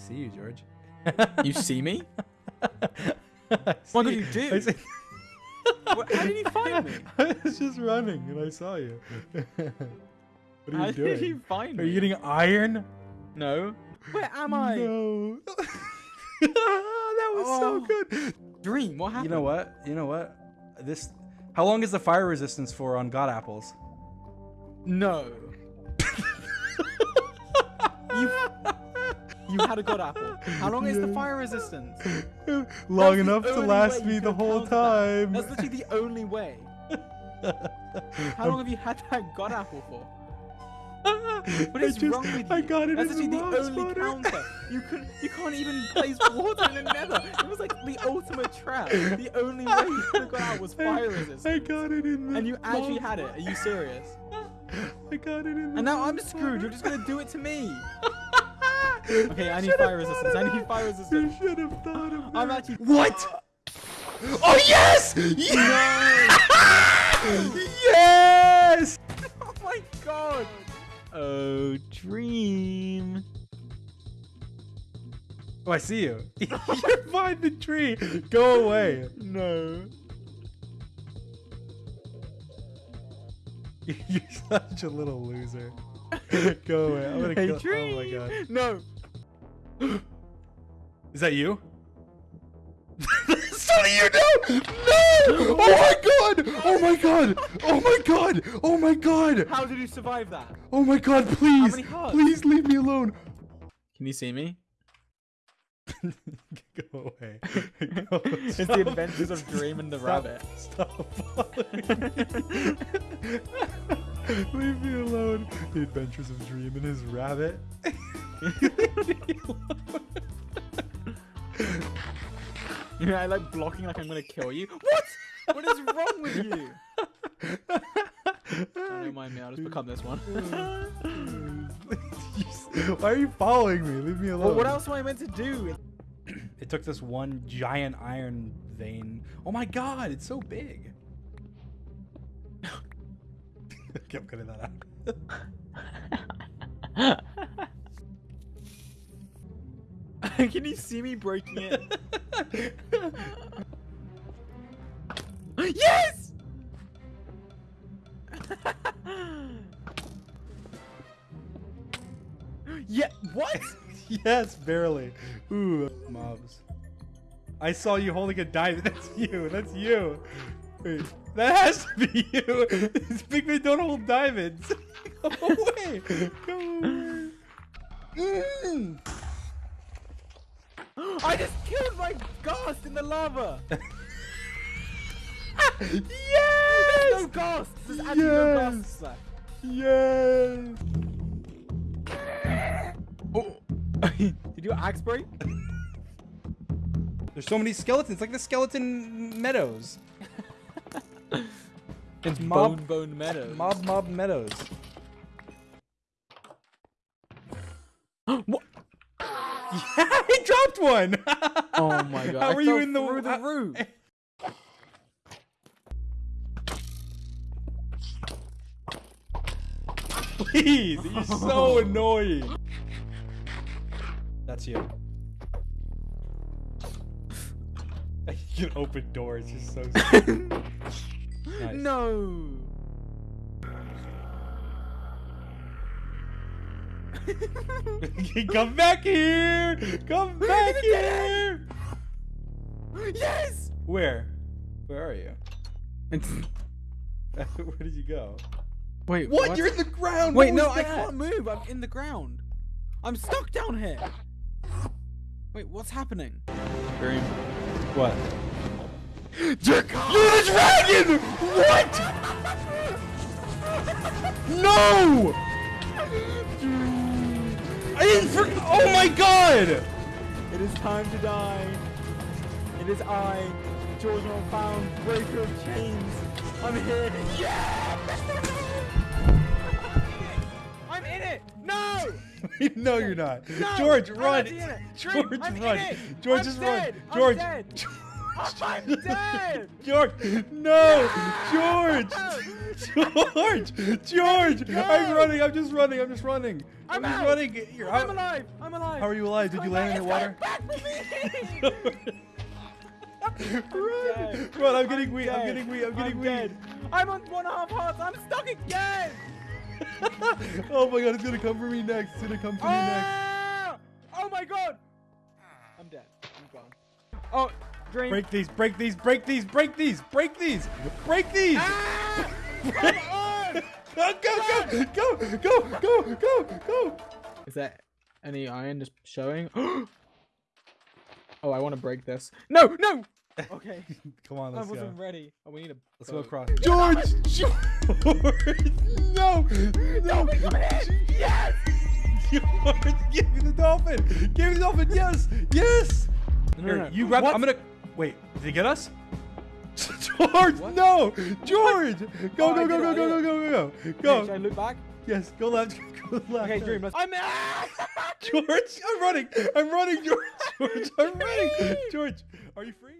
see you, George. You see me? I What did you do? I see- How did you find me? I was just running and I saw you. what are you How doing? did you find me? Are you getting iron? No. Where am I? No. that was so Oh. good. Dream. What happened? You know what? You know what? This. How long is the fire resistance for on God apples? No. you. You had a god apple. How long is the fire resistance? long That's enough to last me the whole counted that. time. That's literally the only way. How long have you had that god apple for? What I just- wrong with you? I got it That's in the literally mob only spawner. counter. You could you can't even place water in the nether. It was like the ultimate trap. The only way you could have got out was fire resistance. I got it in the And you actually had it. Are you serious? I got it in the And now I'm screwed. spawner. You're just gonna do it to me. Okay, I need fire resistance. I need fire resistance. You should have thought of that. I'm actually. What? Oh yes! Yes! yes! Oh my god! Oh, dream. Oh, I see you. You're behind the tree. Go away. No. You're such a little loser. Go away. I'm gonna Hey, kill. dream. Oh my god. No. Is that you? Sonny, you no! No! Oh my god! Oh my god! Oh my god! Oh my god! How did you survive that? Oh my god, please! many hearts? Please leave me alone! Can you see me? Go away. It's the adventures of Dream and the Stop- rabbit. Stop following me. Leave me alone. The adventures of Dream and his rabbit. You know, I like blocking like I'm gonna kill you. What? What is wrong with you? Don't mind me, I'll just become this one. Why are you following me? Leave me alone. well, what else am I meant to do? It took this one giant iron vein. Oh my god, it's so big. okay, I'm cutting that out. Can you see me breaking it? yes! yeah, what? yes, barely. Ooh, mobs. I saw you holding a diamond. That's you. That's you. Wait, that has to be you. These big men don't hold diamonds. Go away. Go away. Mm. I just killed my ghost in the lava! yes! No ghosts! There's actually no ghosts left. Yes! Oh. Did your axe break? There's so many skeletons, like the skeleton meadows. It's Mob- Bone Bone Meadows. Mob Mob Meadows. what? Yeah, I dropped one. Oh my god. How I are you in the through the roof? Please, you're so annoying. That's you. You can open doors, just so. nice. No. Come back here! Come back here! yes. Where? Where are you? Where did you go? Wait. What? You're in the ground. Wait, no, was I can't move. I'm in the ground. I'm stuck down here. Wait, what's happening? Dream. What? You're the dragon! What? No! I didn't for- Oh my god! It is time to die. It is I, George Found, breaker of chains. I'm here. Yeah! I'm in it. No! no, you're not. No! George, run! George, I'm run! George, I'm just dead. run! George! Dead. I'm dead! George, no, George, George, George. I'm running. I'm just running. I'm just running. I'm, I'm just out. running. You're I'm out. alive! I'm alive! How are you alive? Did you Come land in the back, water? it's coming Back for me! run, dead. run! I'm getting weak. I'm getting weak. I'm getting weak. dead. I'm on one and a half hearts. I'm stuck again. oh my god, it's gonna come for me next. It's gonna come for me next. Ah! Oh my god. I'm dead. I'm gone. Oh, dream. Break these, break these, break these, break these, break these, break these. Ah! Come on! Go, go, go, go, go, go, go, go. Is there any iron just showing? oh, I want to break this. No, no. Okay, Come on, let's go. I wasn't ready. Oh, we need a. Let's go across. George! George! No! No! Yes! George! Give me the dolphin! Give me the dolphin! Yes! Yes! No, Here, no, no. you grab What? I'm gonna. Wait, did he get us? George! What? No! George! Go, Oh, go, go, go, go, I go, go, go, go. should I Go! look back? Yes, go left, go left. Okay, dream. Let's. I'm. George, I'm running! I'm running, George! George, I'm running! George, are you free?